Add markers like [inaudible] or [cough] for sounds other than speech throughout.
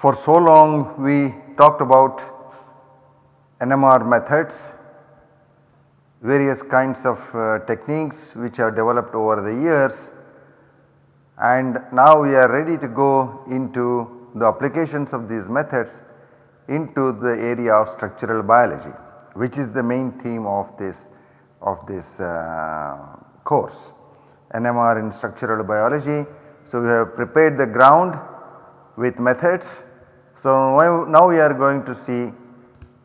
For so long we talked about NMR methods, various kinds of uh, techniques which have developed over the years and now we are ready to go into the applications of these methods into the area of structural biology which is the main theme of this of this uh, course NMR in structural biology. So, we have prepared the ground with methods. So, now we are going to see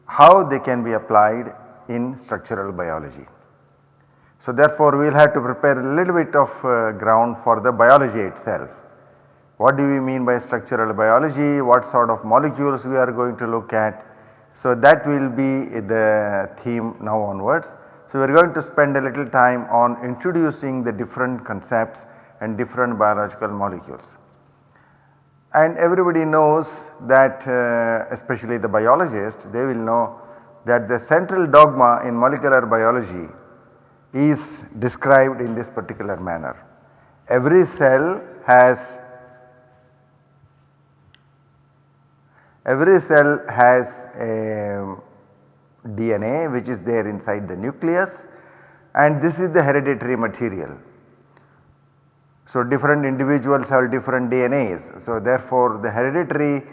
how they can be applied in structural biology. So, therefore, we will have to prepare a little bit of uh, ground for the biology itself. What do we mean by structural biology? What sort of molecules we are going to look at? So, that will be the theme now onwards. So, we are going to spend a little time on introducing the different concepts and different biological molecules. And everybody knows that uh, especially the biologists they will know that the central dogma in molecular biology is described in this particular manner. Every cell has every cell has a DNA which is there inside the nucleus and this is the hereditary material. So, different individuals have different DNAs. So, therefore, the hereditary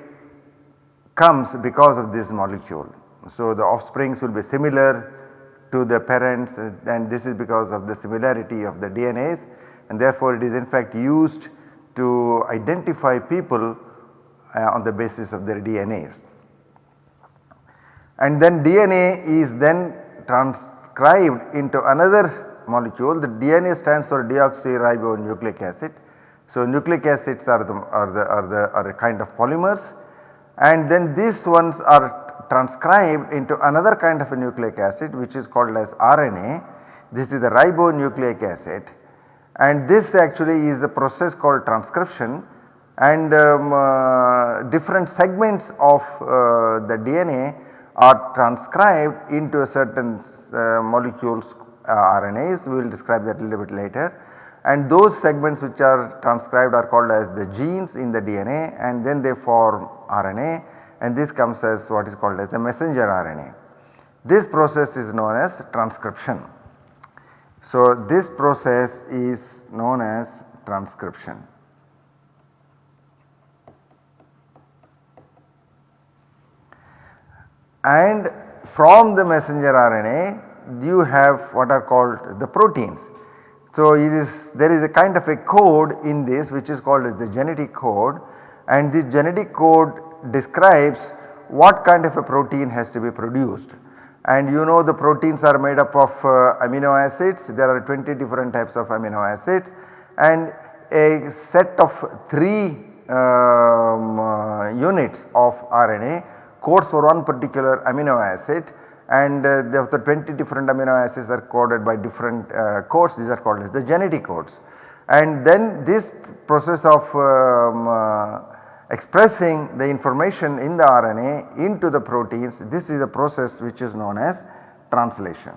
comes because of this molecule. So, the offsprings will be similar to the parents and this is because of the similarity of the DNAs and therefore, it is in fact used to identify people uh, on the basis of their DNAs. And then DNA is then transcribed into another molecule the DNA stands for deoxyribonucleic acid. So, nucleic acids are the, are the, are the, are a kind of polymers and then these ones are transcribed into another kind of a nucleic acid which is called as RNA. This is the ribonucleic acid and this actually is the process called transcription and um, uh, different segments of uh, the DNA are transcribed into a certain uh, molecules Uh, RNAs we will describe that a little bit later and those segments which are transcribed are called as the genes in the DNA and then they form RNA and this comes as what is called as the messenger RNA. This process is known as transcription. So, this process is known as transcription. And from the messenger RNA you have what are called the proteins. So, there is a kind of a code in this which is called as the genetic code and this genetic code describes what kind of a protein has to be produced. And you know the proteins are made up of uh, amino acids, there are 20 different types of amino acids and a set of 3 um, uh, units of RNA codes for one particular amino acid and uh, the, the 20 different amino acids are coded by different uh, codes these are called as the genetic codes. And then this process of um, uh, expressing the information in the RNA into the proteins this is a process which is known as translation.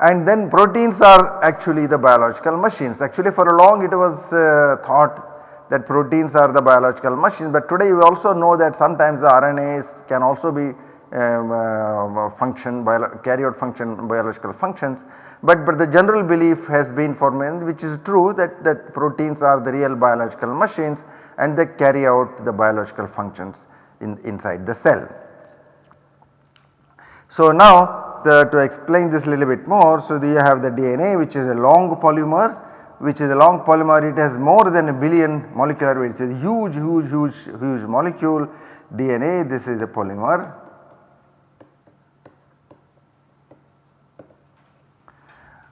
And then proteins are actually the biological machines actually for a long it was uh, thought that proteins are the biological machines. But today we also know that sometimes the RNAs can also be um, uh, function carry out function biological functions. But, but the general belief has been formed which is true that, that proteins are the real biological machines and they carry out the biological functions in, inside the cell. So now the, to explain this little bit more so you have the DNA which is a long polymer which is a long polymer it has more than a billion molecular weight it is a huge huge huge huge molecule DNA this is a polymer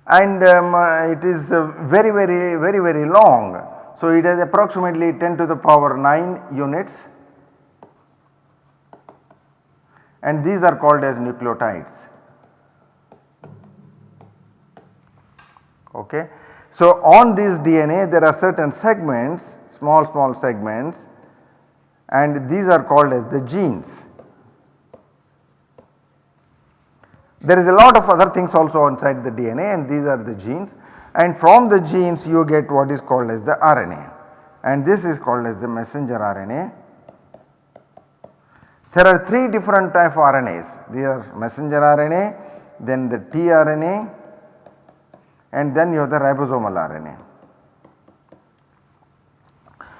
and um, uh, it is uh, very very very very long. So, it has approximately 10 to the power 9 units and these are called as nucleotides. Okay. So, on this DNA there are certain segments small small segments and these are called as the genes. There is a lot of other things also inside the DNA and these are the genes and from the genes you get what is called as the RNA and this is called as the messenger RNA. There are 3 different type of RNAs, these are messenger RNA, then the tRNA and then you have the ribosomal RNA.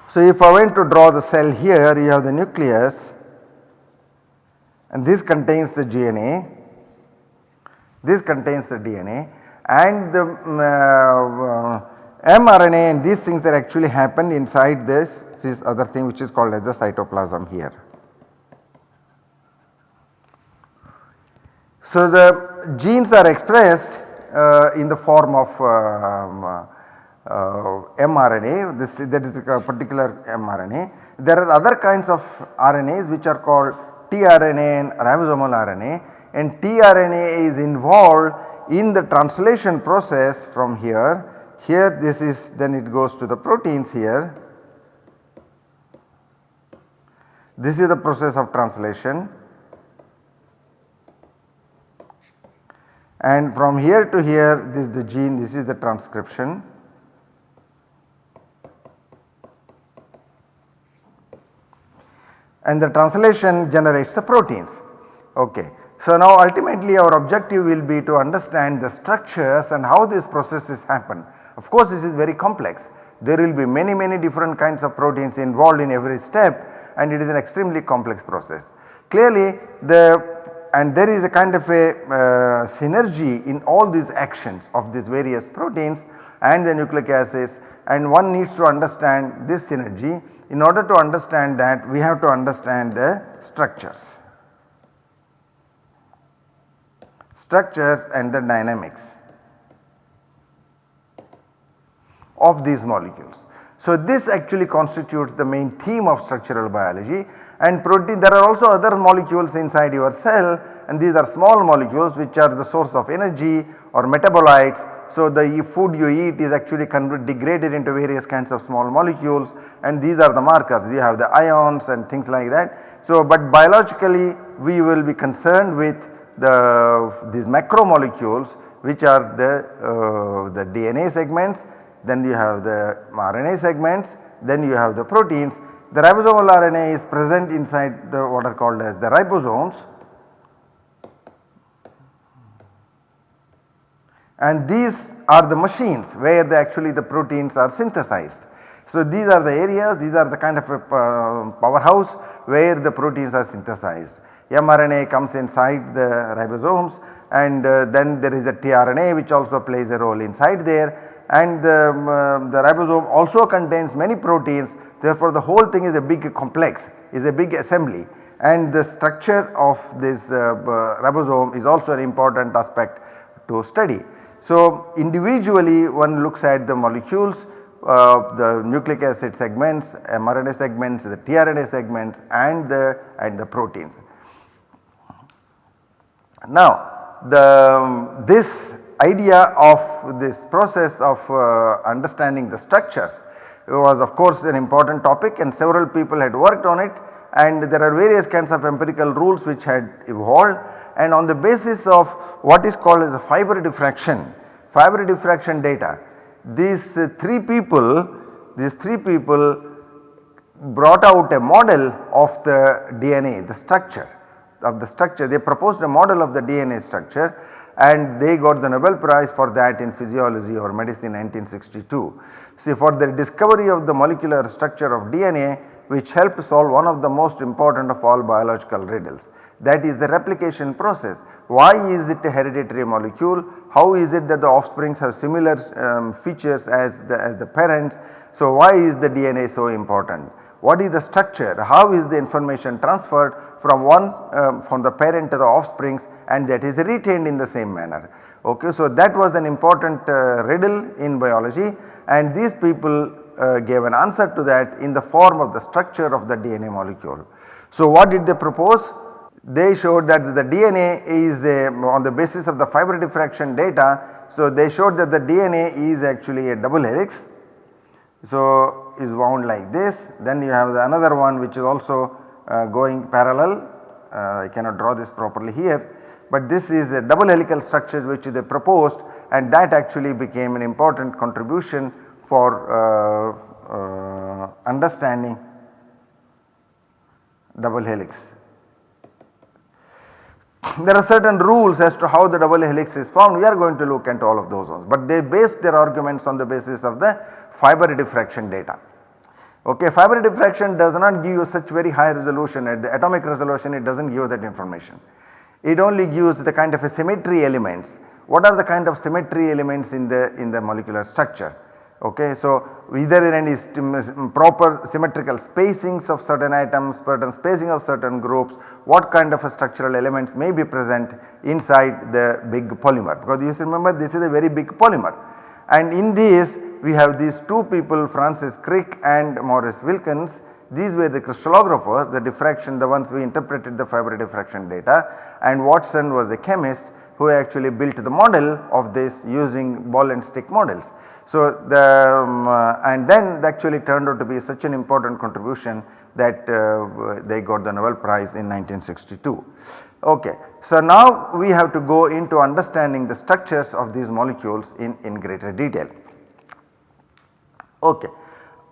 So if I went to draw the cell here you have the nucleus and this contains the DNA, this contains the DNA and the uh, mRNA and these things that actually happen inside this, this other thing which is called as the cytoplasm here. So the genes are expressed uh, in the form of uh, uh, mRNA this that is a particular mRNA. There are other kinds of RNAs which are called tRNA and ribosomal RNA and tRNA is involved in the translation process from here. Here this is then it goes to the proteins here. This is the process of translation and from here to here this is the gene this is the transcription. and the translation generates the proteins. Okay. So now ultimately our objective will be to understand the structures and how these processes happen. Of course this is very complex. There will be many many different kinds of proteins involved in every step and it is an extremely complex process. Clearly the and there is a kind of a uh, synergy in all these actions of these various proteins and the nucleic acids and one needs to understand this synergy in order to understand that we have to understand the structures, structures and the dynamics of these molecules. So this actually constitutes the main theme of structural biology and protein there are also other molecules inside your cell. And these are small molecules which are the source of energy or metabolites. So the food you eat is actually degraded into various kinds of small molecules. And these are the markers. You have the ions and things like that. So but biologically we will be concerned with the these macromolecules which are the, uh, the DNA segments. Then you have the RNA segments. Then you have the proteins. The ribosomal RNA is present inside the what are called as the ribosomes and these are the machines where the actually the proteins are synthesized. So these are the areas these are the kind of a uh, powerhouse where the proteins are synthesized. mRNA comes inside the ribosomes and uh, then there is a tRNA which also plays a role inside there and the, um, uh, the ribosome also contains many proteins therefore the whole thing is a big complex is a big assembly and the structure of this uh, ribosome is also an important aspect to study. So individually one looks at the molecules uh, the nucleic acid segments, mRNA segments, the tRNA segments and the and the proteins. Now the this idea of this process of uh, understanding the structures was of course an important topic and several people had worked on it and there are various kinds of empirical rules which had evolved and on the basis of what is called as a fiber diffraction, fiber diffraction data. These uh, 3 people, these 3 people brought out a model of the DNA, the structure of the structure. They proposed a model of the DNA structure and they got the Nobel prize for that in physiology or medicine in 1962. See for the discovery of the molecular structure of DNA which helped solve one of the most important of all biological riddles that is the replication process. Why is it a hereditary molecule? How is it that the offsprings have similar um, features as the, as the parents? So why is the DNA so important? What is the structure? How is the information transferred from one um, from the parent to the offsprings and that is retained in the same manner. Okay, so that was an important uh, riddle in biology and these people uh, gave an answer to that in the form of the structure of the DNA molecule. So what did they propose? they showed that the DNA is a, on the basis of the fiber diffraction data. So, they showed that the DNA is actually a double helix. So, is wound like this then you have the another one which is also going parallel uh, I cannot draw this properly here but this is a double helical structure which they proposed and that actually became an important contribution for uh, uh, understanding double helix. There are certain rules as to how the double helix is formed we are going to look at all of those ones but they based their arguments on the basis of the fiber diffraction data. Okay, fiber diffraction does not give you such very high resolution at the atomic resolution it does not give that information. It only gives the kind of a symmetry elements. What are the kind of symmetry elements in the in the molecular structure? Okay, so either any mm, mm, proper symmetrical spacings of certain atoms, certain spacing of certain groups, what kind of structural elements may be present inside the big polymer because you remember this is a very big polymer and in this we have these two people Francis Crick and Maurice Wilkins these were the crystallographers the diffraction the ones we interpreted the fiber diffraction data and Watson was a chemist who actually built the model of this using ball and stick models. So, the um, uh, and then actually turned out to be such an important contribution that uh, they got the Nobel Prize in 1962. Okay. So, now we have to go into understanding the structures of these molecules in, in greater detail. Okay.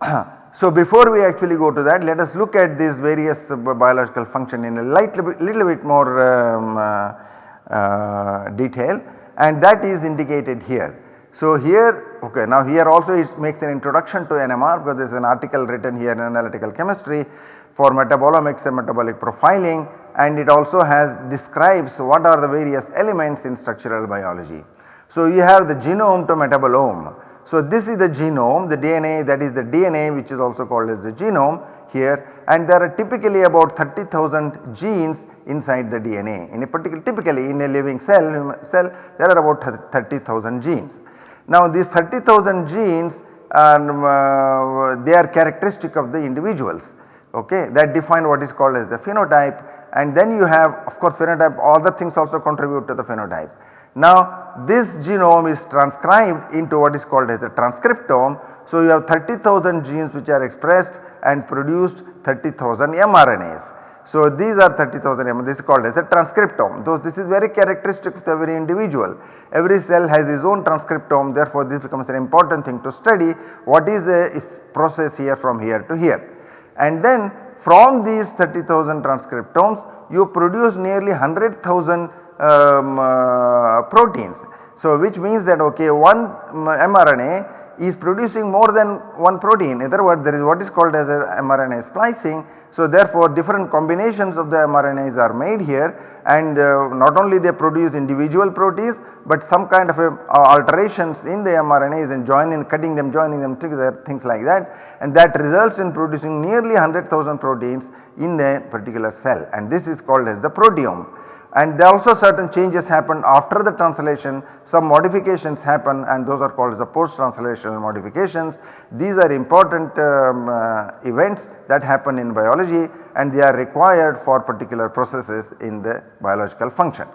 [clears throat] so, before we actually go to that let us look at these various uh, biological function in a little bit, little bit more um, uh, uh, detail and that is indicated here. So, here okay now here also it makes an introduction to NMR because there is an article written here in analytical chemistry for metabolomics and metabolic profiling and it also has describes what are the various elements in structural biology. So, you have the genome to metabolome. So, this is the genome the DNA that is the DNA which is also called as the genome here and there are typically about 30,000 genes inside the DNA in a particular typically in a living cell cell there are about 30,000 genes. Now these 30,000 genes um, uh, they are characteristic of the individuals okay that define what is called as the phenotype and then you have of course phenotype other things also contribute to the phenotype. Now this genome is transcribed into what is called as the transcriptome. So you have 30,000 genes which are expressed and produced 30,000 mRNAs. So these are 30,000 m this is called as a transcriptome though this is very characteristic of every individual. Every cell has its own transcriptome therefore this becomes an important thing to study what is the process here from here to here. And then from these 30,000 transcriptomes you produce nearly 100,000 um, uh, proteins. So which means that okay one mRNA is producing more than one protein. In other words there is what is called as mRNA splicing. So therefore different combinations of the mRNAs are made here. And uh, not only they produce individual proteins but some kind of a, uh, alterations in the mRNAs and joining cutting them joining them together things like that. And that results in producing nearly 100,000 proteins in a particular cell. And this is called as the proteome and there also certain changes happen after the translation some modifications happen and those are called the post translational modifications. These are important um, uh, events that happen in biology and they are required for particular processes in the biological function.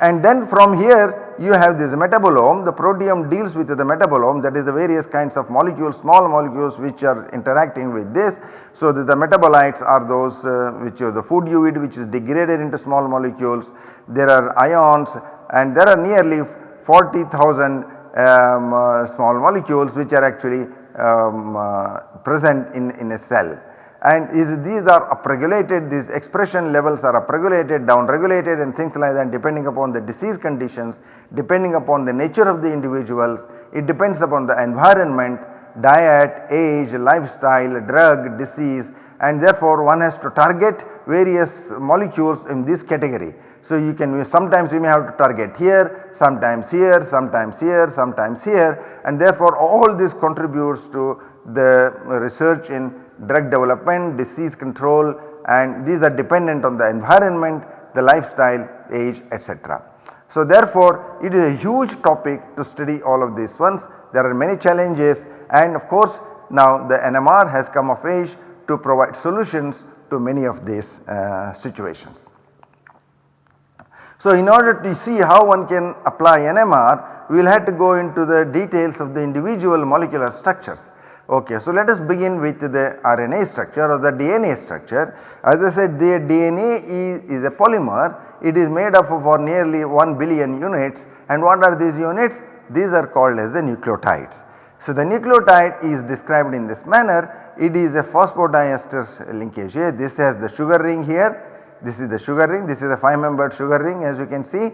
And then from here you have this metabolome the proteome deals with the metabolome that is the various kinds of molecules small molecules which are interacting with this. So the, the metabolites are those uh, which are the food you eat which is degraded into small molecules. There are ions and there are nearly 40,000 um, uh, small molecules which are actually um, uh, present in, in a cell and is these are upregulated these expression levels are upregulated down regulated and things like that depending upon the disease conditions depending upon the nature of the individuals. It depends upon the environment diet age lifestyle drug disease. And therefore one has to target various molecules in this category. So you can sometimes you may have to target here sometimes here sometimes here sometimes here. And therefore all this contributes to the research in drug development, disease control and these are dependent on the environment, the lifestyle, age etc. So therefore it is a huge topic to study all of these ones. There are many challenges and of course now the NMR has come of age to provide solutions to many of these uh, situations. So in order to see how one can apply NMR we will have to go into the details of the individual molecular structures. Okay, so let us begin with the RNA structure or the DNA structure. As I said the DNA is, is a polymer, it is made up of nearly 1 billion units. And what are these units? These are called as the nucleotides. So the nucleotide is described in this manner, it is a phosphodiester linkage here, this has the sugar ring here, this is the sugar ring, this is a 5 membered sugar ring as you can see,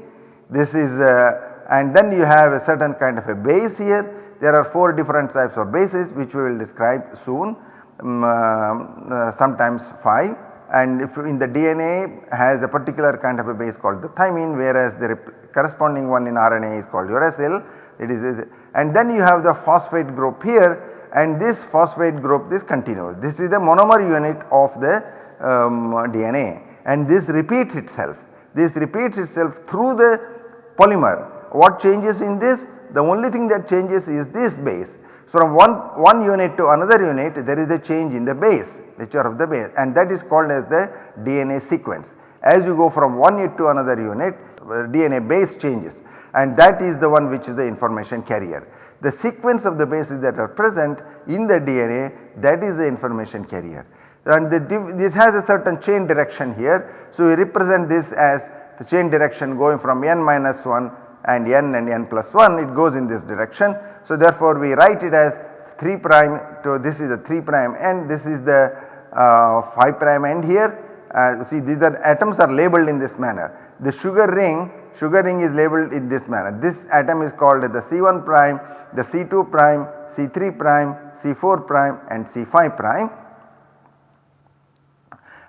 this is uh, and then you have a certain kind of a base here there are 4 different types of bases which we will describe soon um, uh, sometimes 5 and if in the DNA has a particular kind of a base called the thymine whereas the corresponding one in RNA is called uracil it is and then you have the phosphate group here and this phosphate group this continues this is the monomer unit of the um, DNA and this repeats itself. This repeats itself through the polymer. What changes in this the only thing that changes is this base. From one, one unit to another unit there is a change in the base nature of the base and that is called as the DNA sequence. As you go from one unit to another unit uh, DNA base changes and that is the one which is the information carrier. The sequence of the bases that are present in the DNA that is the information carrier and this has a certain chain direction here. So, we represent this as the chain direction going from n minus 1 and n and n plus 1 it goes in this direction. So therefore we write it as 3 prime to this is the 3 prime end this is the uh, 5 prime end here uh, see these are atoms are labeled in this manner. The sugar ring sugar ring is labeled in this manner this atom is called the C1 prime, the C2 prime, C3 prime, C4 prime and C5 prime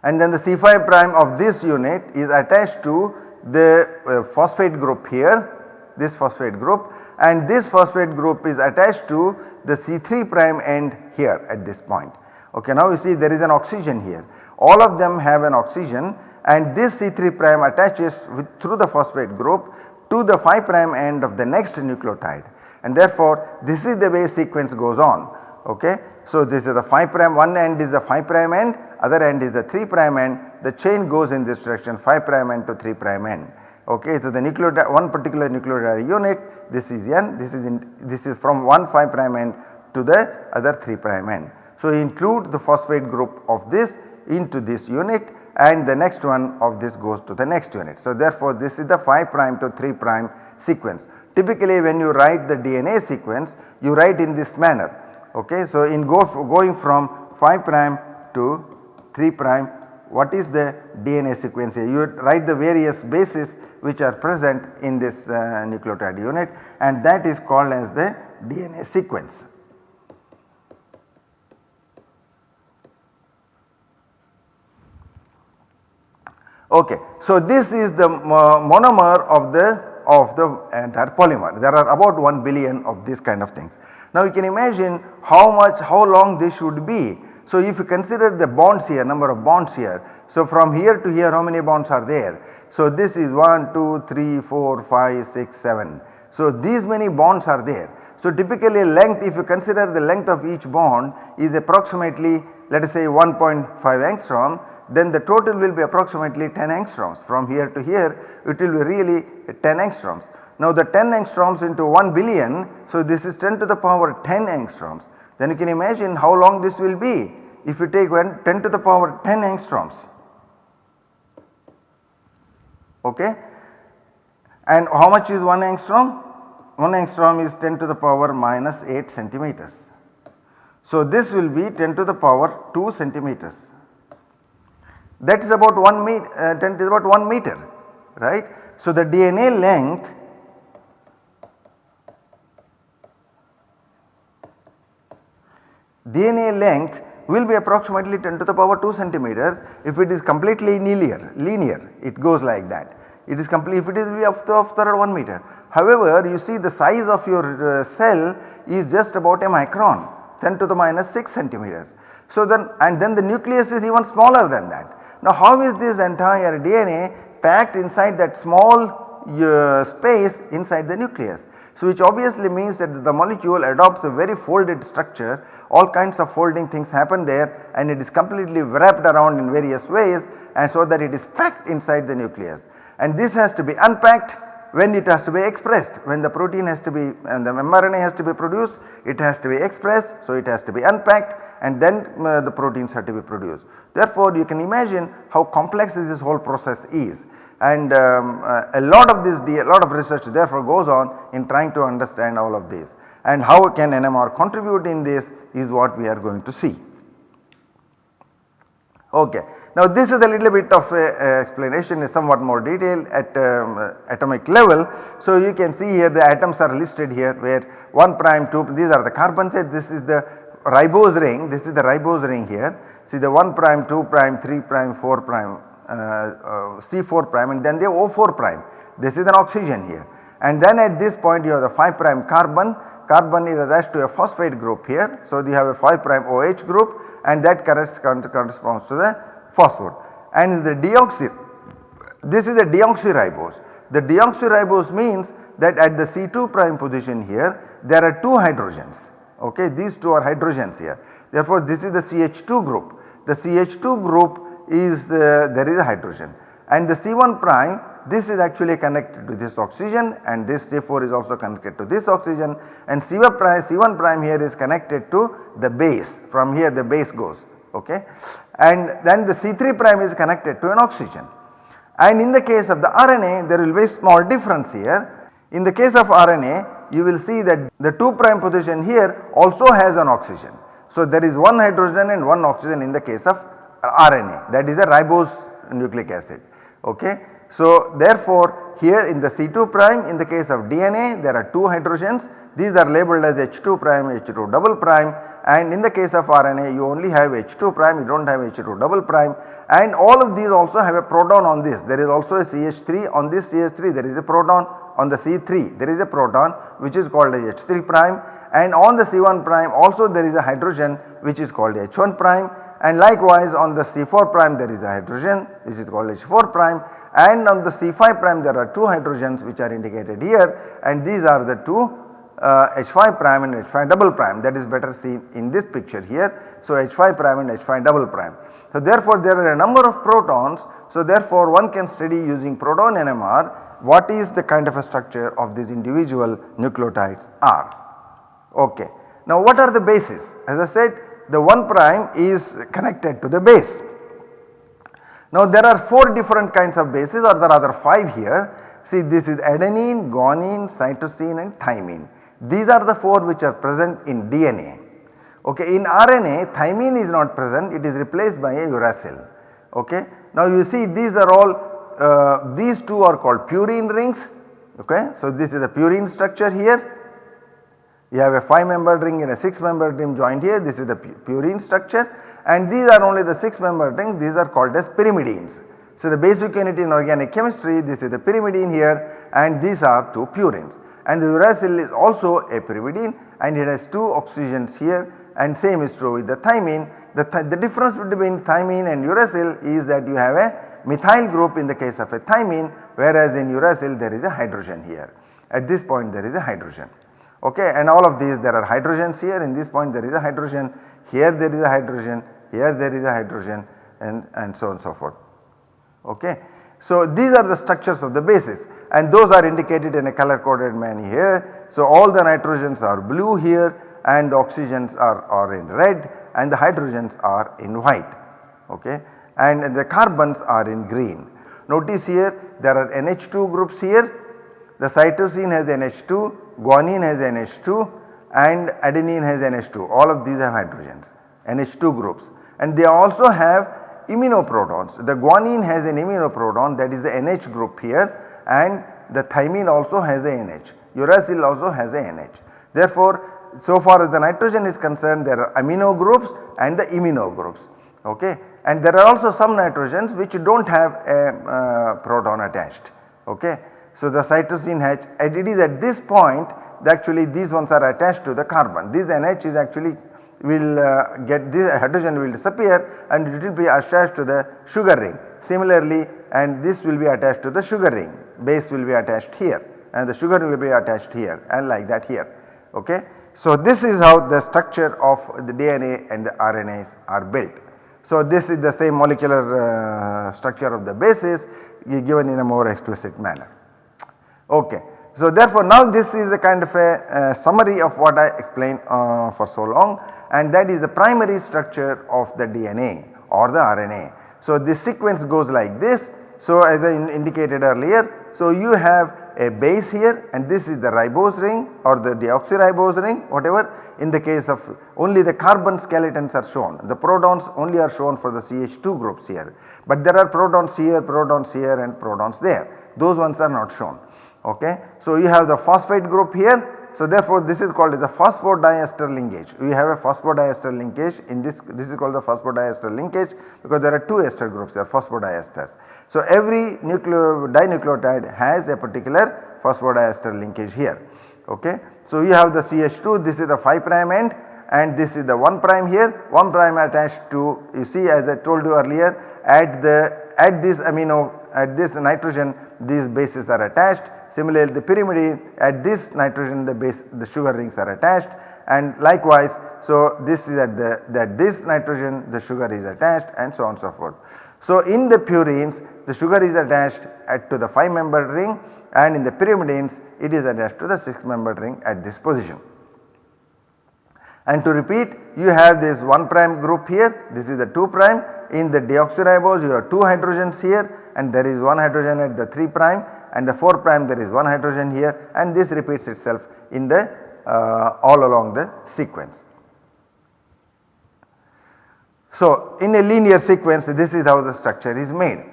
and then the C5 prime of this unit is attached to the uh, phosphate group here this phosphate group and this phosphate group is attached to the C3 prime end here at this point. Okay, now you see there is an oxygen here all of them have an oxygen and this C3 prime attaches with, through the phosphate group to the 5 prime end of the next nucleotide and therefore this is the way sequence goes on. Okay. So this is the 5 prime one end is the 5 prime end other end is the 3 prime end the chain goes in this direction 5 prime end to 3 prime end okay. So the nucleotide one particular nucleotide unit this is n this is in this is from one 5 prime end to the other 3 prime end. So include the phosphate group of this into this unit and the next one of this goes to the next unit. So therefore this is the 5 prime to 3 prime sequence. Typically when you write the DNA sequence you write in this manner okay. So in go going from 5 prime to 3 prime what is the DNA sequence here you write the various bases which are present in this uh, nucleotide unit and that is called as the DNA sequence. Okay. So, this is the monomer of the of the entire polymer there are about 1 billion of these kind of things. Now you can imagine how much how long this should be. So if you consider the bonds here number of bonds here. So from here to here how many bonds are there so this is 1, 2, 3, 4, 5, 6, 7. So these many bonds are there. So typically length if you consider the length of each bond is approximately let us say 1.5 angstrom then the total will be approximately 10 angstroms from here to here it will be really 10 angstroms. Now the 10 angstroms into 1 billion so this is 10 to the power 10 angstroms then you can imagine how long this will be if you take 10 to the power 10 angstroms okay. And how much is 1 angstrom? 1 angstrom is 10 to the power minus 8 centimeters. So this will be 10 to the power 2 centimeters. That is about 1 meter, uh, 10 is about 1 meter, right. So the DNA length DNA length will be approximately 10 to the power 2 centimeters if it is completely linear, linear it goes like that. It is complete if it is of the, of the 1 meter. However, you see the size of your uh, cell is just about a micron 10 to the minus 6 centimeters. So then and then the nucleus is even smaller than that. Now how is this entire DNA packed inside that small uh, space inside the nucleus? So which obviously means that the molecule adopts a very folded structure. All kinds of folding things happen there and it is completely wrapped around in various ways and so that it is packed inside the nucleus. And this has to be unpacked when it has to be expressed. When the protein has to be and the mRNA has to be produced it has to be expressed so it has to be unpacked and then uh, the proteins have to be produced. Therefore you can imagine how complex this whole process is and um, uh, a lot of this a lot of research therefore goes on in trying to understand all of this and how can NMR contribute in this is what we are going to see. Okay. Now this is a little bit of a, a explanation is somewhat more detailed at um, atomic level. So you can see here the atoms are listed here where 1 prime 2 these are the carbon set this is the ribose ring this is the ribose ring here. See the 1 prime 2 prime 3 prime 4 prime uh, uh, Uh, C4 prime and then the O4 prime this is an oxygen here. And then at this point you have the 5 prime carbon carbon is attached to a phosphate group here. So you have a 5 prime OH group and that corresponds to the phosphor and the deoxy this is a deoxyribose. The deoxyribose means that at the C2 prime position here there are 2 hydrogens ok these 2 are hydrogens here therefore this is the CH2 group. The CH2 group is uh, there is a hydrogen and the C1 prime this is actually connected to this oxygen and this C4 is also connected to this oxygen and C1 prime, C1 prime here is connected to the base from here the base goes okay and then the C3 prime is connected to an oxygen. And in the case of the RNA there will be small difference here. In the case of RNA you will see that the 2 prime position here also has an oxygen. So there is one hydrogen and one oxygen in the case of RNA that is a ribose nucleic acid. Okay. So therefore here in the C2 prime in the case of DNA there are 2 hydrogens. These are labeled as H2 prime H2 double prime. And in the case of RNA you only have H2 prime you do not have H2 double prime. And all of these also have a proton on this. There is also a CH3 on this CH3 there is a proton. On the C3 there is a proton which is called as H3 prime. And on the C1 prime also there is a hydrogen which is called H1 prime and likewise on the C4 prime there is a hydrogen which is called H4 prime and on the C5 prime there are 2 hydrogens which are indicated here and these are the 2 uh, H5 prime and H5 double prime that is better seen in this picture here. So H5 prime and H5 double prime. So therefore there are a number of protons so therefore one can study using proton NMR what is the kind of a structure of these individual nucleotides are. Okay. Now what are the bases? As I said the 1 prime is connected to the base. Now there are 4 different kinds of bases or there are other 5 here. See this is adenine, guanine, cytosine and thymine. These are the 4 which are present in DNA. Okay, in RNA thymine is not present it is replaced by a uracil. Okay. Now you see these are all uh, these two are called purine rings okay. So this is a purine structure here you have a 5 membered ring and a 6 membered ring joined here. This is the purine structure. And these are only the 6 membered ring. These are called as pyrimidines. So the basic unit in organic chemistry this is the pyrimidine here. And these are 2 purines. And the uracil is also a pyrimidine. And it has 2 oxygens here. And same is true with the thymine. The, th the difference between thymine and uracil is that you have a methyl group in the case of a thymine. Whereas in uracil there is a hydrogen here. At this point there is a hydrogen okay and all of these there are hydrogens here in this point there is a hydrogen here there is a hydrogen here there is a hydrogen and, and so on so forth okay. So these are the structures of the bases and those are indicated in a color coded manner here. So all the nitrogens are blue here and the oxygens are, are in red and the hydrogens are in white okay and the carbons are in green. Notice here there are NH2 groups here the cytosine has NH2, guanine has NH2 and adenine has NH2 all of these have hydrogens NH2 groups and they also have iminoprotons. The guanine has an iminoproton that is the NH group here and the thymine also has a NH, uracil also has a NH. Therefore, so far as the nitrogen is concerned there are amino groups and the imino groups okay and there are also some nitrogens which do not have a uh, proton attached okay. So the cytosine H and it is at this point actually these ones are attached to the carbon this NH is actually will uh, get this hydrogen will disappear and it will be attached to the sugar ring. Similarly and this will be attached to the sugar ring base will be attached here and the sugar will be attached here and like that here okay. So this is how the structure of the DNA and the RNAs are built. So this is the same molecular uh, structure of the bases given in a more explicit manner Okay. So therefore now this is a kind of a summary of what I explained uh, for so long and that is the primary structure of the DNA or the RNA. So this sequence goes like this. So as I in indicated earlier, so you have a base here and this is the ribose ring or the deoxyribose ring whatever in the case of only the carbon skeletons are shown the protons only are shown for the CH2 groups here but there are protons here protons here and protons there those ones are not shown okay. So you have the phosphate group here so therefore this is called the phosphodiester linkage. We have a phosphodiester linkage in this this is called the phosphodiester linkage because there are two ester groups they are phosphodiesters. So every nucleo dinucleotide has a particular phosphodiester linkage here okay. So you have the CH2 this is the 5 prime end and this is the 1 prime here 1 prime attached to you see as I told you earlier at the at this amino at this nitrogen these bases are attached Similarly the pyrimidine at this nitrogen the base the sugar rings are attached and likewise so this is at the that this nitrogen the sugar is attached and so on so forth. So in the purines the sugar is attached at to the 5 membered ring and in the pyrimidines it is attached to the 6 membered ring at this position. And to repeat you have this 1 prime group here this is the 2 prime in the deoxyribose you have 2 hydrogens here and there is 1 hydrogen at the 3 prime and the 4 prime there is one hydrogen here and this repeats itself in the uh, all along the sequence. So in a linear sequence this is how the structure is made.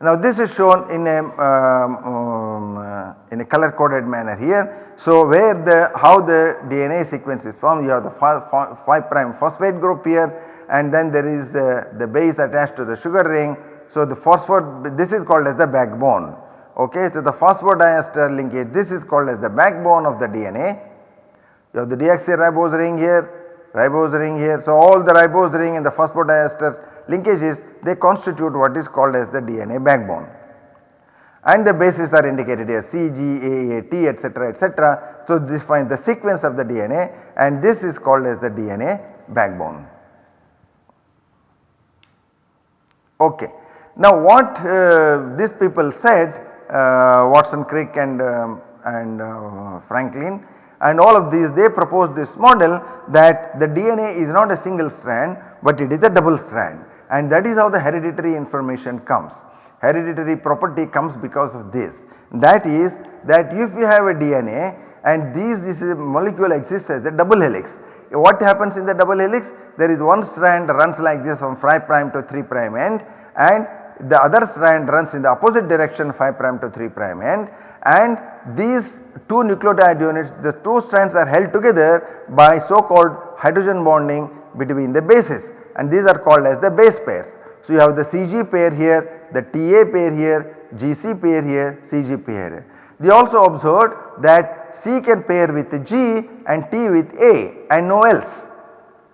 Now this is shown in a um, um, uh, in a color coded manner here. So where the how the DNA sequence is formed you have the 5 prime phosphate group here and then there is the, the base attached to the sugar ring. So the phosphate this is called as the backbone okay. So the phosphodiester linkage this is called as the backbone of the DNA. You have the deoxyribose ring here, ribose ring here. So all the ribose ring and the phosphodiester linkages they constitute what is called as the DNA backbone. And the bases are indicated here C, G, A, A, T etc etc. So this finds the sequence of the DNA and this is called as the DNA backbone. Okay. Now what uh, these people said Watson Crick and, um, and uh, Franklin and all of these they proposed this model that the DNA is not a single strand but it is a double strand and that is how the hereditary information comes. Hereditary property comes because of this that is that if you have a DNA and these this molecule exists as a double helix. What happens in the double helix? There is one strand runs like this from 5 prime to 3 prime end and the other strand runs in the opposite direction 5 prime to 3 prime end and these two nucleotide units the two strands are held together by so called hydrogen bonding between the bases and these are called as the base pairs. So you have the CG pair here, the TA pair here, GC pair here, CG pair here. They also observed that C can pair with G and T with A and no else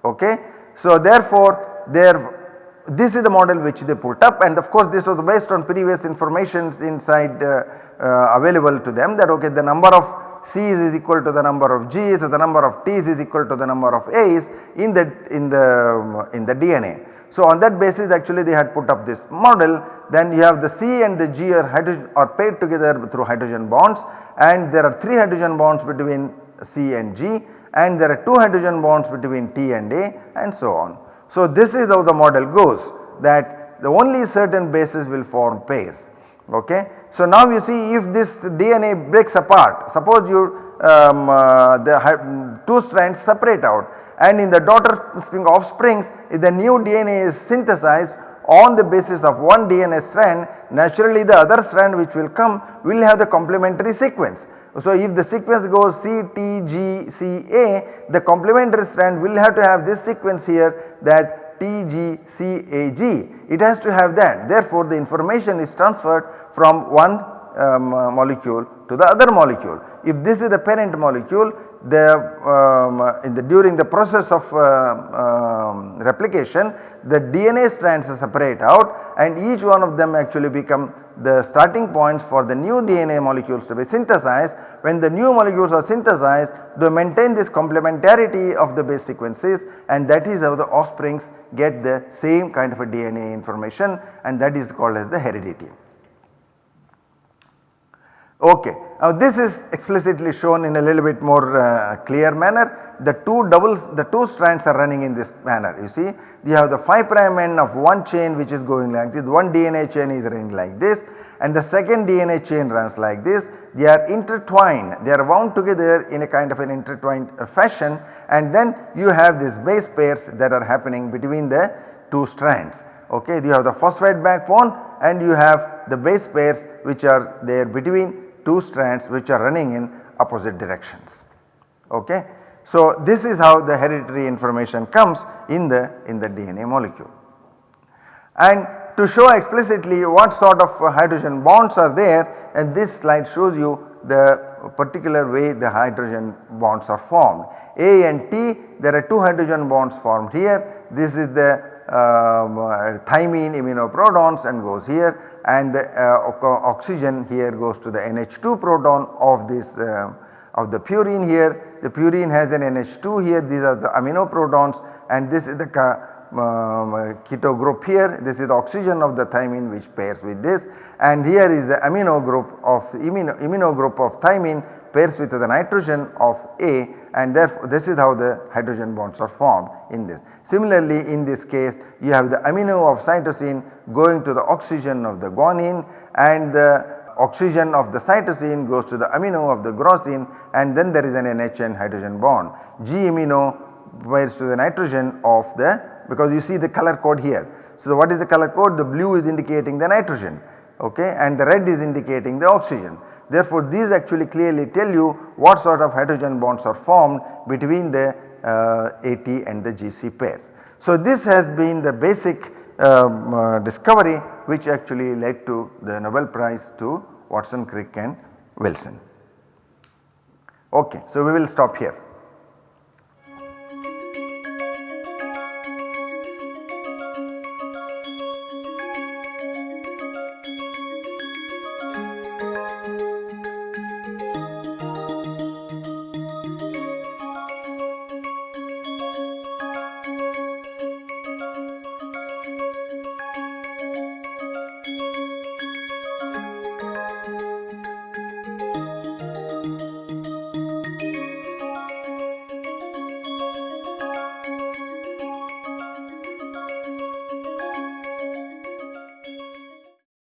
okay. So therefore there this is the model which they put up and of course this was based on previous informations inside uh, uh, available to them that okay the number of C's is equal to the number of G's the number of T's is equal to the number of A's in the in the in the DNA. So on that basis actually they had put up this model then you have the C and the G are hydrogen are paired together through hydrogen bonds and there are 3 hydrogen bonds between C and G and there are 2 hydrogen bonds between T and A and so on. So this is how the model goes that the only certain bases will form pairs okay. So now you see if this DNA breaks apart suppose you um, uh, the two strands separate out and in the daughter spring offsprings if the new DNA is synthesized on the basis of one DNA strand naturally the other strand which will come will have the complementary sequence. So if the sequence goes C, T, G, C, A the complementary strand will have to have this sequence here that T, G, C, A, G it has to have that therefore the information is transferred from one um, molecule to the other molecule. If this is the parent molecule the, um, in the during the process of uh, um, replication the DNA strands separate out and each one of them actually become the starting points for the new DNA molecules to be synthesized. When the new molecules are synthesized they maintain this complementarity of the base sequences and that is how the offsprings get the same kind of a DNA information and that is called as the heredity. Okay. Now this is explicitly shown in a little bit more uh, clear manner. The two doubles, the two strands are running in this manner. You see, you have the 5 prime end of one chain which is going like this, one DNA chain is running like this and the second DNA chain runs like this. They are intertwined, they are wound together in a kind of an intertwined uh, fashion and then you have these base pairs that are happening between the two strands. Okay, you have the phosphate backbone and you have the base pairs which are there between two strands which are running in opposite directions. Okay. So, this is how the hereditary information comes in the in the DNA molecule. And to show explicitly what sort of hydrogen bonds are there and this slide shows you the particular way the hydrogen bonds are formed. A and T there are two hydrogen bonds formed here this is the thymine iminoprotons and goes here and the uh, oxygen here goes to the NH2 proton of this uh, of the purine here. The purine has an NH2 here. These are the amino protons and this is the um, keto group here. This is the oxygen of the thymine which pairs with this. And here is the amino group of imino, imino group of thymine pairs with the nitrogen of A and therefore this is how the hydrogen bonds are formed in this. Similarly in this case you have the amino of cytosine going to the oxygen of the guanine and the oxygen of the cytosine goes to the amino of the glycine and then there is an NHN hydrogen bond. G amino pairs to the nitrogen of the because you see the color code here. So, what is the color code? The blue is indicating the nitrogen okay, and the red is indicating the oxygen. Therefore, these actually clearly tell you what sort of hydrogen bonds are formed between the uh, AT and the GC pairs. So, this has been the basic um, uh, discovery which actually led to the Nobel Prize to Watson, Crick and Wilkins. Okay, so we will stop here.